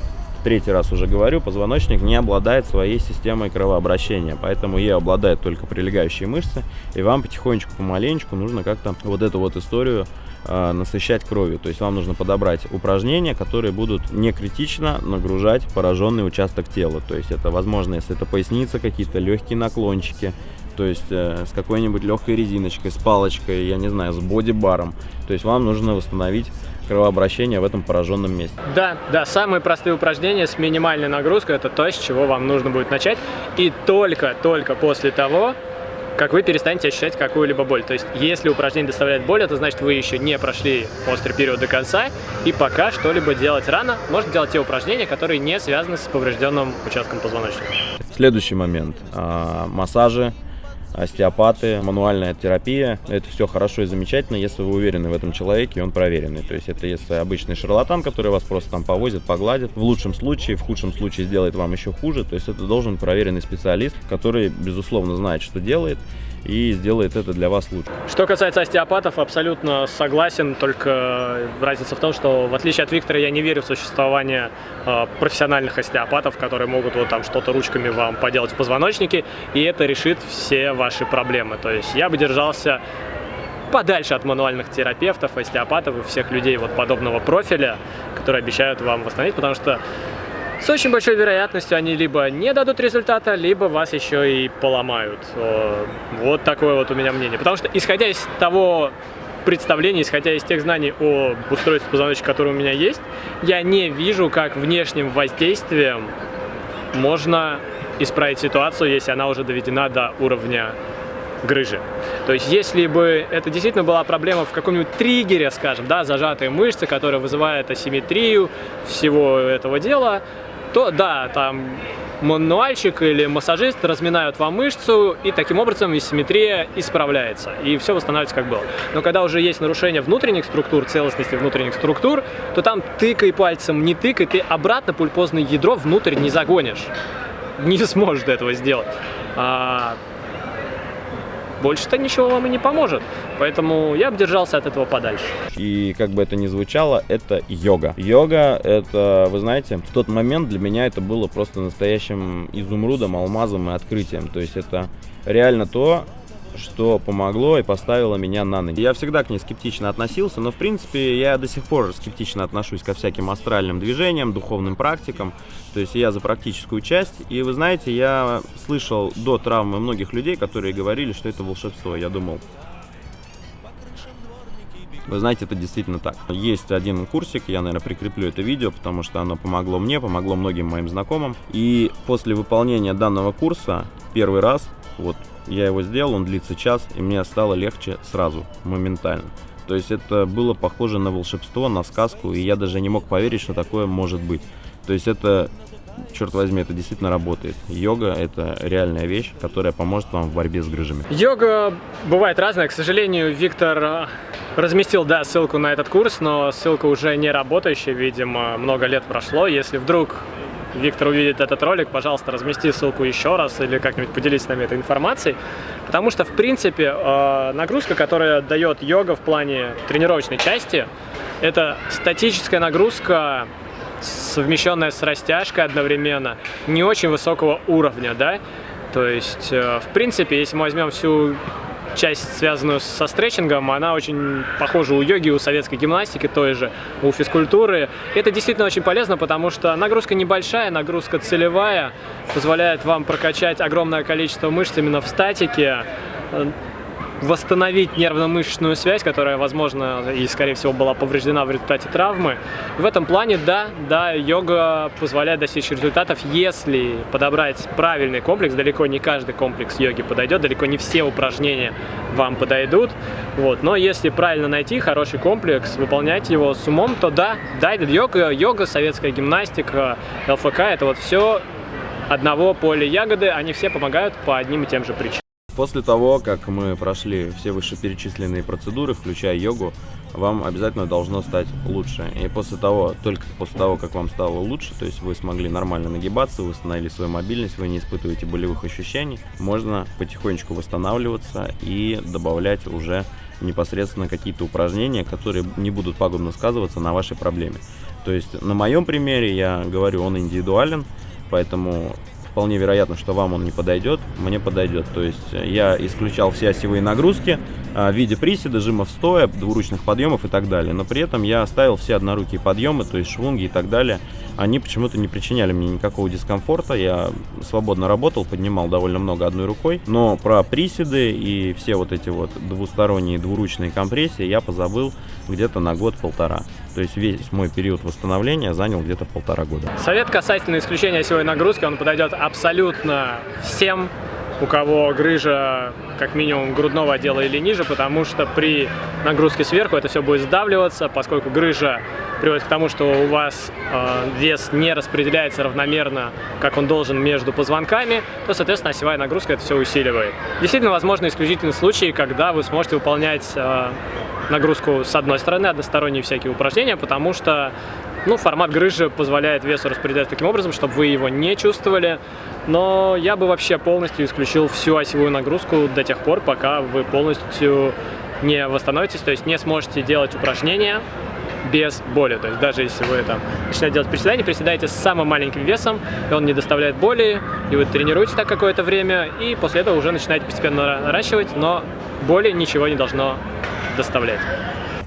третий раз уже говорю, позвоночник не обладает своей системой кровообращения, поэтому ей обладают только прилегающие мышцы, и вам потихонечку, помаленечку нужно как-то вот эту вот историю насыщать кровью. То есть вам нужно подобрать упражнения, которые будут не критично нагружать пораженный участок тела. То есть это возможно, если это поясница, какие-то легкие наклончики, то есть э, с какой-нибудь легкой резиночкой, с палочкой, я не знаю, с боди-баром. То есть вам нужно восстановить кровообращение в этом пораженном месте. Да, да, самые простые упражнения с минимальной нагрузкой это то, с чего вам нужно будет начать. И только-только после того, как вы перестанете ощущать какую-либо боль. То есть, если упражнение доставляет боль, это значит, вы еще не прошли острый период до конца, и пока что-либо делать рано, можно делать те упражнения, которые не связаны с поврежденным участком позвоночника. Следующий момент. А, массажи остеопаты, мануальная терапия. Это все хорошо и замечательно, если вы уверены в этом человеке и он проверенный. То есть это если обычный шарлатан, который вас просто там повозит, погладит. В лучшем случае, в худшем случае сделает вам еще хуже. То есть это должен проверенный специалист, который, безусловно, знает, что делает и сделает это для вас лучше. Что касается остеопатов, абсолютно согласен, только разница в том, что в отличие от Виктора я не верю в существование э, профессиональных остеопатов, которые могут вот там что-то ручками вам поделать в позвоночнике, и это решит все ваши проблемы. То есть я бы держался подальше от мануальных терапевтов, остеопатов и всех людей вот подобного профиля, которые обещают вам восстановить, потому что с очень большой вероятностью они либо не дадут результата, либо вас еще и поломают. Вот такое вот у меня мнение. Потому что, исходя из того представления, исходя из тех знаний о устройстве позвоночника, которые у меня есть, я не вижу, как внешним воздействием можно исправить ситуацию, если она уже доведена до уровня грыжи. То есть, если бы это действительно была проблема в каком-нибудь триггере, скажем, да, зажатые мышцы, которая вызывает асимметрию всего этого дела, то да, там мануальщик или массажист разминают вам мышцу, и таким образом асимметрия исправляется, и все восстанавливается как было. Но когда уже есть нарушение внутренних структур, целостности внутренних структур, то там тыкай пальцем, не тыкай, ты обратно пульпозное ядро внутрь не загонишь. Не сможешь этого сделать. Больше-то ничего вам и не поможет. Поэтому я бы держался от этого подальше. И как бы это ни звучало, это йога. Йога, это, вы знаете, в тот момент для меня это было просто настоящим изумрудом, алмазом и открытием. То есть это реально то, что помогло и поставило меня на ноги. Я всегда к ней скептично относился, но в принципе я до сих пор скептично отношусь ко всяким астральным движениям, духовным практикам. То есть я за практическую часть. И вы знаете, я слышал до травмы многих людей, которые говорили, что это волшебство. Я думал, вы знаете, это действительно так. Есть один курсик, я, наверное, прикреплю это видео, потому что оно помогло мне, помогло многим моим знакомым. И после выполнения данного курса, первый раз, вот, я его сделал, он длится час, и мне стало легче сразу, моментально. То есть это было похоже на волшебство, на сказку, и я даже не мог поверить, что такое может быть. То есть это, черт возьми, это действительно работает. Йога – это реальная вещь, которая поможет вам в борьбе с грыжами. Йога бывает разная. К сожалению, Виктор а, разместил, да, ссылку на этот курс, но ссылка уже не работающая, видимо, много лет прошло. Если вдруг Виктор увидит этот ролик, пожалуйста, размести ссылку еще раз или как-нибудь поделись с нами этой информацией. Потому что, в принципе, э, нагрузка, которая дает йога в плане тренировочной части, это статическая нагрузка, совмещенная с растяжкой одновременно, не очень высокого уровня, да. То есть, э, в принципе, если мы возьмем всю часть, связанную со стретчингом, она очень похожа у йоги, у советской гимнастики той же, у физкультуры. Это действительно очень полезно, потому что нагрузка небольшая, нагрузка целевая, позволяет вам прокачать огромное количество мышц именно в статике, восстановить нервно-мышечную связь, которая, возможно, и, скорее всего, была повреждена в результате травмы. В этом плане, да, да, йога позволяет достичь результатов, если подобрать правильный комплекс. Далеко не каждый комплекс йоги подойдет, далеко не все упражнения вам подойдут. Вот. Но если правильно найти хороший комплекс, выполнять его с умом, то да, да, йога, йога, советская гимнастика, ЛФК, это вот все одного поля ягоды, они все помогают по одним и тем же причинам. После того, как мы прошли все вышеперечисленные процедуры, включая йогу, вам обязательно должно стать лучше. И после того, только после того, как вам стало лучше, то есть вы смогли нормально нагибаться, восстановили свою мобильность, вы не испытываете болевых ощущений, можно потихонечку восстанавливаться и добавлять уже непосредственно какие-то упражнения, которые не будут пагубно сказываться на вашей проблеме. То есть на моем примере я говорю, он индивидуален, поэтому вполне вероятно, что вам он не подойдет, мне подойдет. То есть э, я исключал все осевые нагрузки а, в виде приседа, жимов стоя, двуручных подъемов и так далее. Но при этом я оставил все однорукие подъемы, то есть швунги и так далее. Они почему-то не причиняли мне никакого дискомфорта. Я свободно работал, поднимал довольно много одной рукой. Но про приседы и все вот эти вот двусторонние двуручные компрессии я позабыл где-то на год-полтора. То есть весь мой период восстановления занял где-то полтора года. Совет касательно исключения осевой нагрузки, он подойдет абсолютно всем, у кого грыжа как минимум грудного отдела или ниже, потому что при нагрузке сверху это все будет сдавливаться, поскольку грыжа приводит к тому, что у вас э, вес не распределяется равномерно, как он должен между позвонками, то, соответственно, осевая нагрузка это все усиливает. Действительно, возможно исключительные случаи, когда вы сможете выполнять э, нагрузку с одной стороны, односторонние всякие упражнения, потому что ну, формат грыжи позволяет весу распределять таким образом, чтобы вы его не чувствовали. Но я бы вообще полностью исключил всю осевую нагрузку до тех пор, пока вы полностью не восстановитесь, то есть не сможете делать упражнения без боли. То есть даже если вы там начинаете делать приседания, приседаете с самым маленьким весом, и он не доставляет боли, и вы тренируете так какое-то время, и после этого уже начинаете постепенно наращивать, но боли ничего не должно доставлять.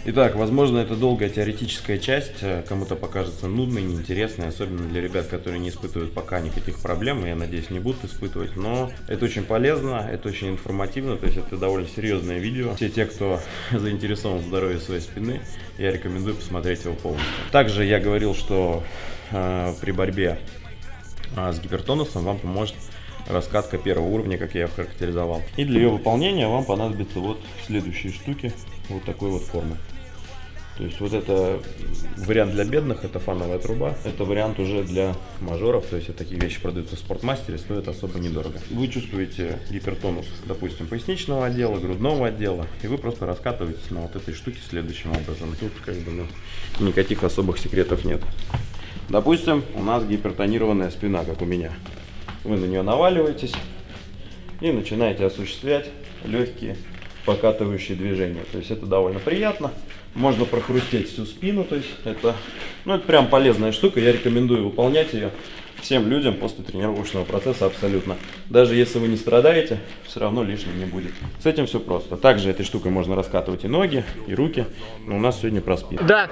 Итак, возможно, это долгая теоретическая часть, э, кому-то покажется нудной, неинтересной, особенно для ребят, которые не испытывают пока никаких проблем, и, я надеюсь, не будут испытывать, но это очень полезно, это очень информативно, то есть это довольно серьезное видео. Все те, кто заинтересован в здоровье своей спины, я рекомендую посмотреть его полностью. Также я говорил, что э, при борьбе э, с гипертонусом вам поможет раскатка первого уровня, как я ее характеризовал. И для ее выполнения вам понадобятся вот следующие штуки вот такой вот формы. То есть вот это вариант для бедных, это фановая труба. Это вариант уже для мажоров, то есть такие вещи продаются в спортмастере, стоят особо недорого. Вы чувствуете гипертонус, допустим, поясничного отдела, грудного отдела, и вы просто раскатываетесь на вот этой штуке следующим образом. Тут как бы ну, никаких особых секретов нет. Допустим, у нас гипертонированная спина, как у меня. Вы на нее наваливаетесь и начинаете осуществлять легкие покатывающие движения. То есть это довольно приятно. Можно прохрустеть всю спину. То есть это, ну, это прям полезная штука. Я рекомендую выполнять ее всем людям после тренировочного процесса абсолютно. Даже если вы не страдаете, все равно лишним не будет. С этим все просто. Также этой штукой можно раскатывать и ноги, и руки. Но у нас сегодня про спину. Да,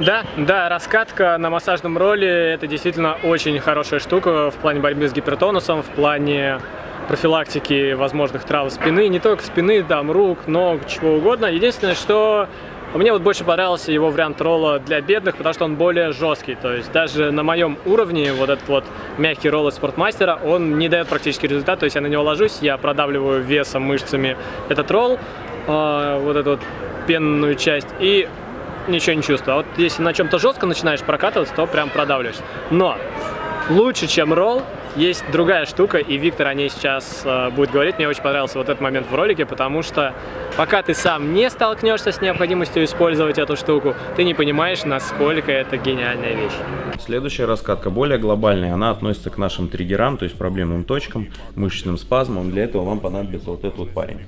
да, да, раскатка на массажном роле это действительно очень хорошая штука в плане борьбы с гипертонусом, в плане профилактики возможных травм спины, не только спины, там, рук, ног, чего угодно. Единственное, что мне вот больше понравился его вариант ролла для бедных, потому что он более жесткий. То есть даже на моем уровне вот этот вот мягкий ролл от спортмастера, он не дает практически результат. То есть я на него ложусь, я продавливаю весом, мышцами этот ролл, э, вот эту вот пенную часть, и ничего не чувствую. А вот если на чем-то жестко начинаешь прокатываться, то прям продавливаешь. Но лучше, чем ролл, есть другая штука, и Виктор о ней сейчас э, будет говорить. Мне очень понравился вот этот момент в ролике, потому что пока ты сам не столкнешься с необходимостью использовать эту штуку, ты не понимаешь, насколько это гениальная вещь. Следующая раскатка более глобальная, она относится к нашим триггерам, то есть проблемным точкам, мышечным спазмам. Для этого вам понадобится вот этот вот парень.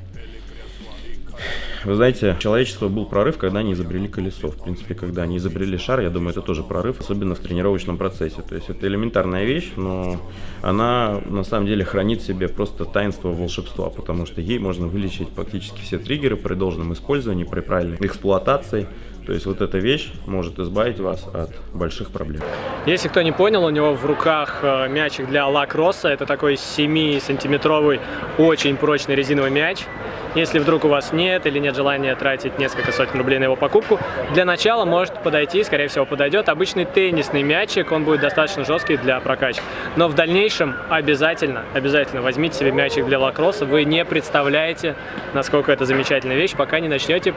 Вы знаете, человечество был прорыв, когда они изобрели колесо. В принципе, когда они изобрели шар, я думаю, это тоже прорыв, особенно в тренировочном процессе. То есть это элементарная вещь, но она на самом деле хранит в себе просто таинство волшебства, потому что ей можно вылечить практически все триггеры при должном использовании, при правильной эксплуатации. То есть вот эта вещь может избавить вас от больших проблем. Если кто не понял, у него в руках э, мячик для лакросса. Это такой 7-сантиметровый очень прочный резиновый мяч. Если вдруг у вас нет или нет желания тратить несколько сотен рублей на его покупку, для начала может подойти, скорее всего подойдет, обычный теннисный мячик, он будет достаточно жесткий для прокачки. Но в дальнейшем обязательно, обязательно возьмите себе мячик для лакросса, вы не представляете, насколько это замечательная вещь, пока не начнете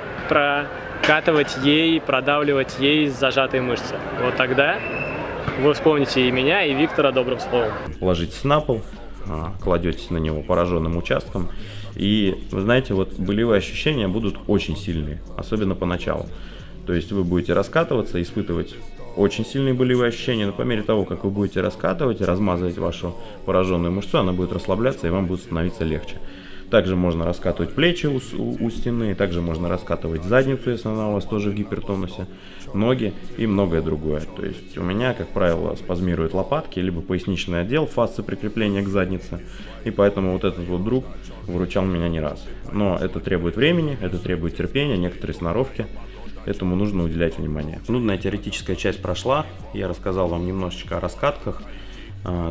прокатывать ей, продавливать ей зажатые мышцы. Вот тогда вы вспомните и меня, и Виктора добрым словом. Ложитесь на пол, а, кладетесь на него пораженным участком и, вы знаете, вот болевые ощущения будут очень сильные, особенно поначалу. То есть вы будете раскатываться, испытывать очень сильные болевые ощущения, но по мере того, как вы будете раскатывать, размазывать вашу пораженную мышцу, она будет расслабляться и вам будет становиться легче. Также можно раскатывать плечи у, у, у стены, также можно раскатывать задницу, если она у вас тоже в гипертонусе, ноги и многое другое. То есть у меня, как правило, спазмируют лопатки, либо поясничный отдел, фасцы прикрепления к заднице, и поэтому вот этот вот друг выручал меня не раз. Но это требует времени, это требует терпения, некоторые сноровки, этому нужно уделять внимание. Нудная теоретическая часть прошла, я рассказал вам немножечко о раскатках,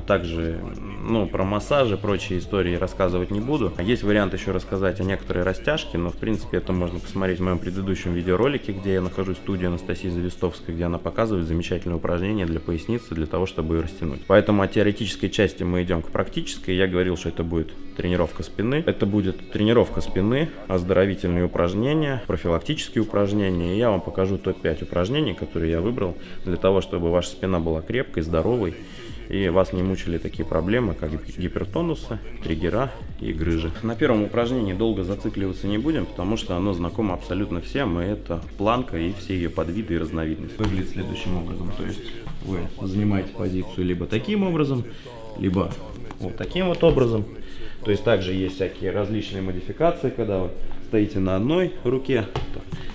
также, ну, про массажи, прочие истории рассказывать не буду. Есть вариант еще рассказать о некоторой растяжке, но, в принципе, это можно посмотреть в моем предыдущем видеоролике, где я нахожусь в студии Анастасии Завистовской, где она показывает замечательные упражнения для поясницы, для того, чтобы ее растянуть. Поэтому от теоретической части мы идем к практической. Я говорил, что это будет тренировка спины. Это будет тренировка спины, оздоровительные упражнения, профилактические упражнения. И я вам покажу топ-5 упражнений, которые я выбрал для того, чтобы ваша спина была крепкой, здоровой и вас не мучили такие проблемы, как гипертонусы, триггера и грыжи. На первом упражнении долго зацикливаться не будем, потому что оно знакомо абсолютно всем, и это планка и все ее подвиды и разновидности. Выглядит следующим образом, то есть вы занимаете позицию либо таким образом, либо вот таким вот образом. То есть также есть всякие различные модификации, когда вы стоите на одной руке,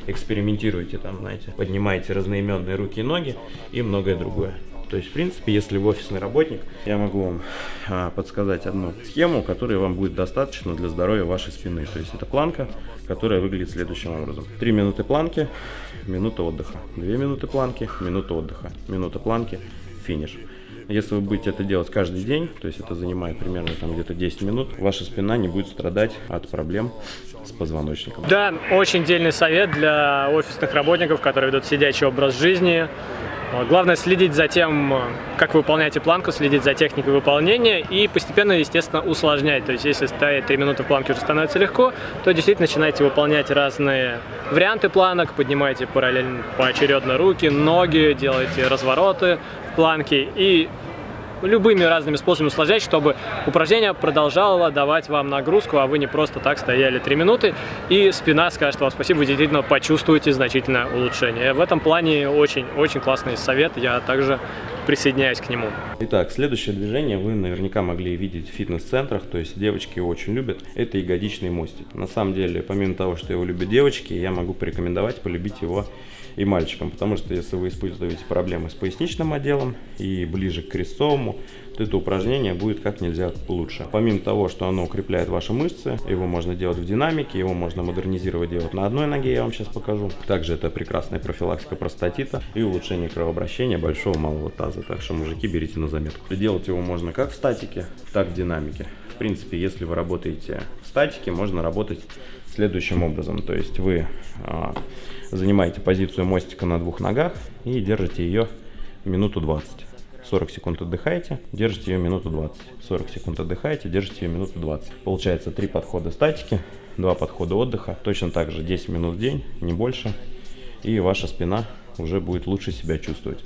экспериментируете там, знаете, поднимаете разноименные руки и ноги и многое другое. То есть, в принципе, если вы офисный работник, я могу вам а, подсказать одну схему, которая вам будет достаточно для здоровья вашей спины. То есть, это планка, которая выглядит следующим образом. 3 минуты планки, минута отдыха. 2 минуты планки, минута отдыха. Минута планки, финиш. Если вы будете это делать каждый день, то есть это занимает примерно там где-то 10 минут, ваша спина не будет страдать от проблем с позвоночником. Да, очень дельный совет для офисных работников, которые ведут сидячий образ жизни, Главное следить за тем, как вы выполняете планку, следить за техникой выполнения и постепенно, естественно, усложнять. То есть, если стоять 3 минуты в планке уже становится легко, то действительно начинаете выполнять разные варианты планок, поднимаете параллельно поочередно руки, ноги, делаете развороты в планке и любыми разными способами усложнять, чтобы упражнение продолжало давать вам нагрузку, а вы не просто так стояли 3 минуты, и спина скажет вам спасибо, вы действительно почувствуете значительное улучшение. В этом плане очень-очень классный совет, я также присоединяюсь к нему. Итак, следующее движение вы наверняка могли видеть в фитнес-центрах, то есть девочки его очень любят. Это ягодичный мостик. На самом деле, помимо того, что его любят девочки, я могу порекомендовать полюбить его и мальчикам, потому что если вы испытываете проблемы с поясничным отделом и ближе к крестцовому, то это упражнение будет как нельзя лучше. Помимо того, что оно укрепляет ваши мышцы, его можно делать в динамике, его можно модернизировать делать на одной ноге, я вам сейчас покажу. Также это прекрасная профилактика простатита и улучшение кровообращения большого малого таза. Так что, мужики, берите на заметку. Делать его можно как в статике, так в динамике. В принципе, если вы работаете в статике, можно работать следующим образом. То есть вы а, занимаете позицию мостика на двух ногах и держите ее минуту 20. 40 секунд отдыхаете, держите ее минуту 20. 40 секунд отдыхаете, держите ее минуту 20. Получается 3 подхода статики, 2 подхода отдыха. Точно так же 10 минут в день, не больше. И ваша спина уже будет лучше себя чувствовать.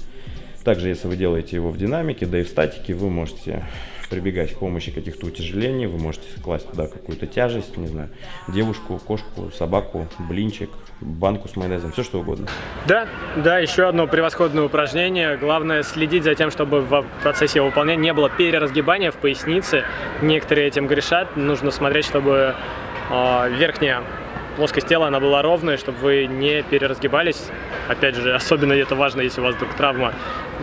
Также, если вы делаете его в динамике, да и в статике, вы можете прибегать к помощи каких-то утяжелений, вы можете класть туда какую-то тяжесть, не знаю, девушку, кошку, собаку, блинчик, банку с майонезом, все что угодно. Да, да, еще одно превосходное упражнение. Главное следить за тем, чтобы в процессе его выполнения не было переразгибания в пояснице. Некоторые этим грешат. Нужно смотреть, чтобы э, верхняя плоскость тела она была ровная, чтобы вы не переразгибались. Опять же, особенно это важно, если у вас вдруг травма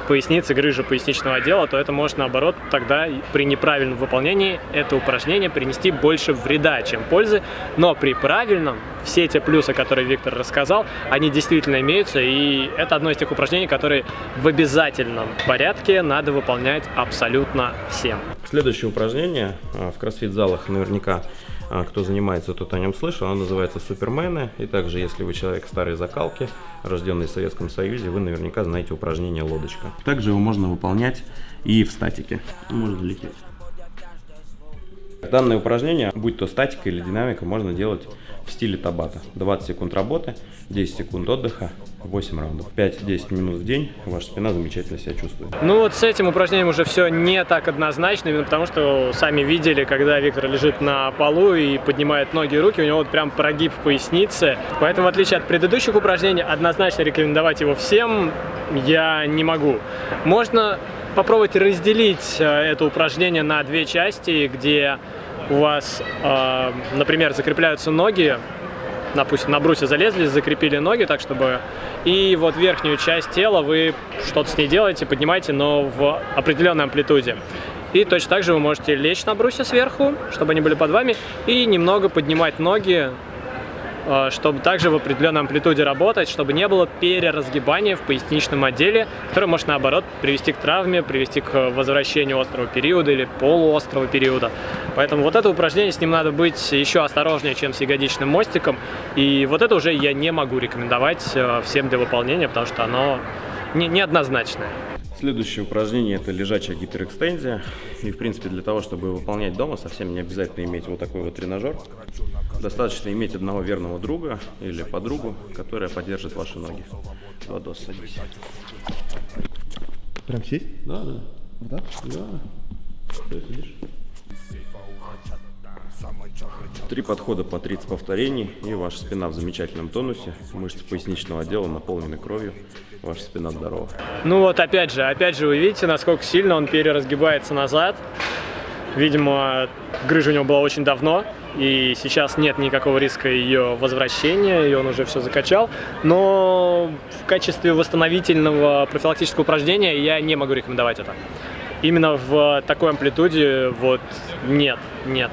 поясницы, грыжа поясничного отдела, то это может, наоборот, тогда при неправильном выполнении это упражнение принести больше вреда, чем пользы. Но при правильном, все эти плюсы, которые Виктор рассказал, они действительно имеются, и это одно из тех упражнений, которые в обязательном порядке надо выполнять абсолютно всем. Следующее упражнение а, в кроссфит-залах наверняка кто занимается, тот о нем слышал. Оно называется Супермены. И также, если вы человек старой закалки, рожденный в Советском Союзе, вы наверняка знаете упражнение лодочка. Также его можно выполнять и в статике. Может залететь. Данное упражнение, будь то статика или динамика, можно делать в стиле табата. 20 секунд работы, 10 секунд отдыха, 8 раундов. 5-10 минут в день, ваша спина замечательно себя чувствует. Ну вот с этим упражнением уже все не так однозначно, именно потому что сами видели, когда Виктор лежит на полу и поднимает ноги и руки, у него вот прям прогиб в пояснице. Поэтому в отличие от предыдущих упражнений, однозначно рекомендовать его всем я не могу. Можно попробовать разделить э, это упражнение на две части, где у вас, э, например, закрепляются ноги, допустим, на брусе залезли, закрепили ноги так, чтобы... И вот верхнюю часть тела вы что-то с ней делаете, поднимаете, но в определенной амплитуде. И точно так же вы можете лечь на брусе сверху, чтобы они были под вами, и немного поднимать ноги чтобы также в определенной амплитуде работать, чтобы не было переразгибания в поясничном отделе, которое может наоборот привести к травме, привести к возвращению острого периода или полуострого периода. Поэтому вот это упражнение, с ним надо быть еще осторожнее, чем с ягодичным мостиком. И вот это уже я не могу рекомендовать э, всем для выполнения, потому что оно не, неоднозначное. Следующее упражнение это лежачая гиперэкстензия. И в принципе для того, чтобы выполнять дома, совсем не обязательно иметь вот такой вот тренажер. Достаточно иметь одного верного друга или подругу, которая поддержит ваши ноги. Владос, садись. Прям сесть? Да, да. Вот так? Да. Что сидишь? Три подхода по 30 повторений, и ваша спина в замечательном тонусе. Мышцы поясничного отдела наполнены кровью, ваша спина здорова. Ну вот опять же, опять же вы видите, насколько сильно он переразгибается назад. Видимо, грыжа у него была очень давно, и сейчас нет никакого риска ее возвращения, и он уже все закачал. Но в качестве восстановительного профилактического упражнения я не могу рекомендовать это. Именно в такой амплитуде вот нет, нет.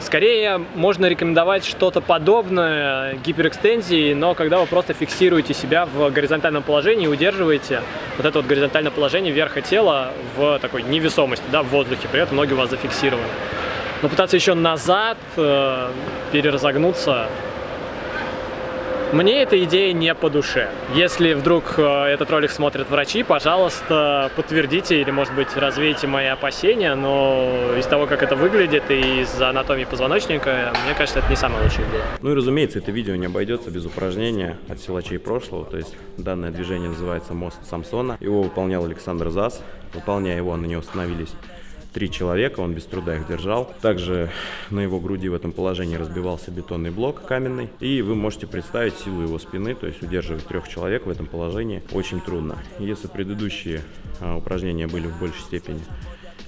Скорее можно рекомендовать что-то подобное гиперэкстензии, но когда вы просто фиксируете себя в горизонтальном положении и удерживаете вот это вот горизонтальное положение верха тела в такой невесомости, да, в воздухе, при этом ноги у вас зафиксированы. Но пытаться еще назад э, переразогнуться мне эта идея не по душе. Если вдруг э, этот ролик смотрят врачи, пожалуйста, подтвердите или, может быть, развейте мои опасения, но из того, как это выглядит и из анатомии позвоночника, мне кажется, это не самая лучшая идея. Ну и, разумеется, это видео не обойдется без упражнения от силачей прошлого, то есть данное движение называется «Мост Самсона». Его выполнял Александр Зас. Выполняя его, на него становились три человека, он без труда их держал. Также на его груди в этом положении разбивался бетонный блок каменный. И вы можете представить силу его спины, то есть удерживать трех человек в этом положении очень трудно. Если предыдущие а, упражнения были в большей степени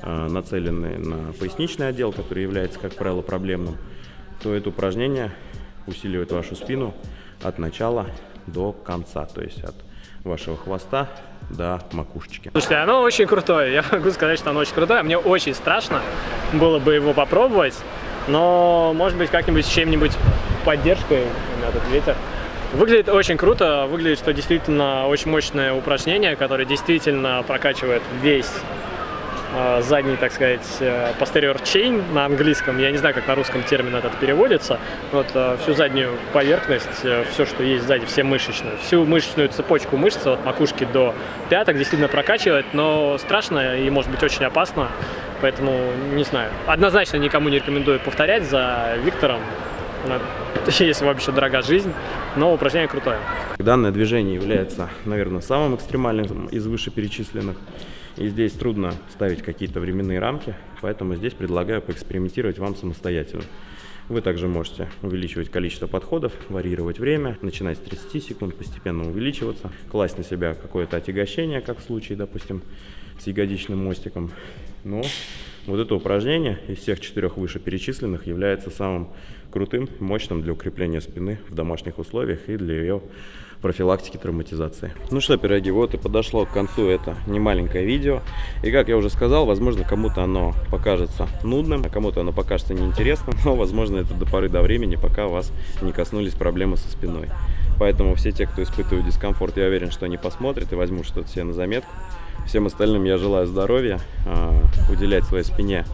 а, нацелены на поясничный отдел, который является, как правило, проблемным, то это упражнение усиливает вашу спину от начала до конца, то есть от вашего хвоста до макушечки. Слушайте, оно очень крутое. Я могу сказать, что оно очень крутое. Мне очень страшно было бы его попробовать, но, может быть, как-нибудь с чем-нибудь поддержкой, у меня тут ветер. Выглядит очень круто, выглядит, что действительно очень мощное упражнение, которое действительно прокачивает весь задний, так сказать, э, posterior chain на английском. Я не знаю, как на русском термин этот переводится. Вот э, всю заднюю поверхность, все, что есть сзади, все мышечные. Всю мышечную цепочку мышц от макушки до пяток действительно прокачивает, но страшно и может быть очень опасно. Поэтому, не знаю, однозначно никому не рекомендую повторять за Виктором, если вообще дорога жизнь, но упражнение крутое. Данное движение является, наверное, самым экстремальным из вышеперечисленных. И здесь трудно ставить какие-то временные рамки, поэтому здесь предлагаю поэкспериментировать вам самостоятельно. Вы также можете увеличивать количество подходов, варьировать время, начинать с 30 секунд, постепенно увеличиваться, класть на себя какое-то отягощение, как в случае, допустим, с ягодичным мостиком. Но вот это упражнение из всех четырех вышеперечисленных является самым крутым, мощным для укрепления спины в домашних условиях и для ее профилактики травматизации. Ну что, пироги, вот и подошло к концу это немаленькое видео. И как я уже сказал, возможно, кому-то оно покажется нудным, а кому-то оно покажется неинтересным, но, возможно, это до поры до времени, пока вас не коснулись проблемы со спиной. Поэтому все те, кто испытывает дискомфорт, я уверен, что они посмотрят и возьмут что-то себе на заметку. Всем остальным я желаю здоровья, а, уделять своей спине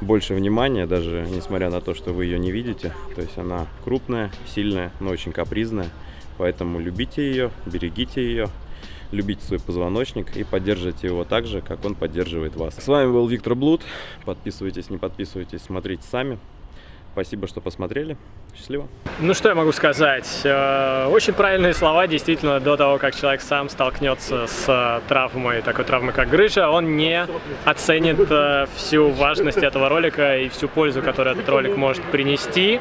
больше внимания, даже несмотря на то, что вы ее не видите. То есть она крупная, сильная, но очень капризная. Поэтому любите ее, берегите ее, любите свой позвоночник и поддерживайте его так же, как он поддерживает вас. С вами был Виктор Блуд. Подписывайтесь, не подписывайтесь, смотрите сами. Спасибо, что посмотрели. Счастливо. Ну, что я могу сказать? Э, очень правильные слова. Действительно, до того, как человек сам столкнется с э, травмой, такой травмой, как грыжа, он не оценит э, всю важность этого ролика и всю пользу, которую этот ролик может принести.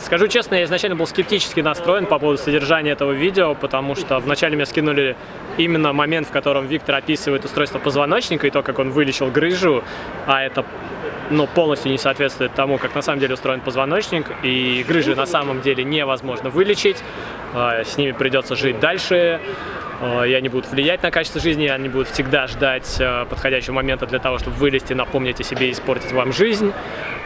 Скажу честно, я изначально был скептически настроен по поводу содержания этого видео, потому что вначале мне скинули именно момент, в котором Виктор описывает устройство позвоночника и то, как он вылечил грыжу, а это ну, полностью не соответствует тому, как на самом деле устроен позвоночник, и грыжи на самом деле невозможно вылечить, а, с ними придется жить дальше, а, и они будут влиять на качество жизни, они будут всегда ждать а, подходящего момента для того, чтобы вылезти, напомнить о себе и испортить вам жизнь.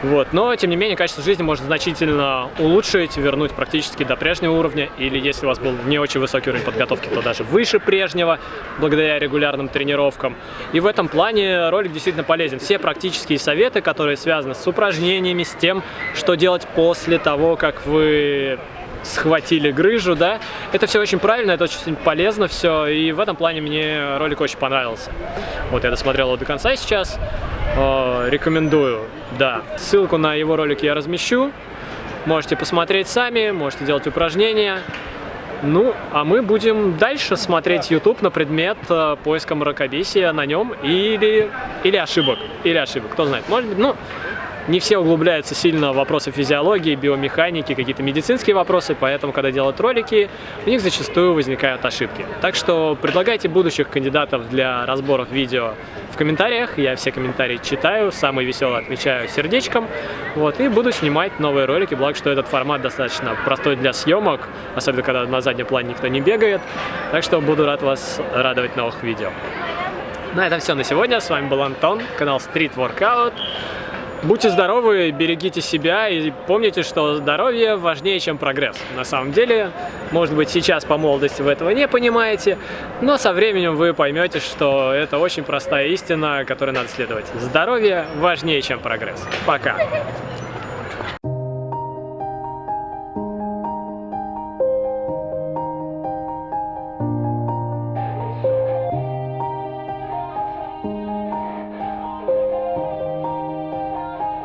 Вот. Но, тем не менее, качество жизни можно значительно улучшить, вернуть практически до прежнего уровня, или если у вас был не очень высокий уровень подготовки, то даже выше прежнего, благодаря регулярным тренировкам. И в этом плане ролик действительно полезен. Все практические советы, которые связаны с упражнениями, с тем, что делать после того, как вы схватили грыжу, да, это все очень правильно, это очень полезно все, и в этом плане мне ролик очень понравился. Вот я досмотрел его до конца сейчас, э, рекомендую, да. Ссылку на его ролик я размещу, можете посмотреть сами, можете делать упражнения. Ну, а мы будем дальше смотреть YouTube на предмет э, поиска мракобесия на нем или, или ошибок, или ошибок, кто знает, может быть, ну, не все углубляются сильно в вопросы физиологии, биомеханики, какие-то медицинские вопросы, поэтому, когда делают ролики, у них зачастую возникают ошибки. Так что предлагайте будущих кандидатов для разборов видео в комментариях, я все комментарии читаю, самые веселые отмечаю сердечком, вот, и буду снимать новые ролики, благо, что этот формат достаточно простой для съемок, особенно когда на заднем плане никто не бегает, так что буду рад вас радовать новых видео. На этом все на сегодня. С вами был Антон, канал Street Workout. Будьте здоровы, берегите себя и помните, что здоровье важнее, чем прогресс. На самом деле, может быть, сейчас по молодости вы этого не понимаете, но со временем вы поймете, что это очень простая истина, которой надо следовать. Здоровье важнее, чем прогресс. Пока!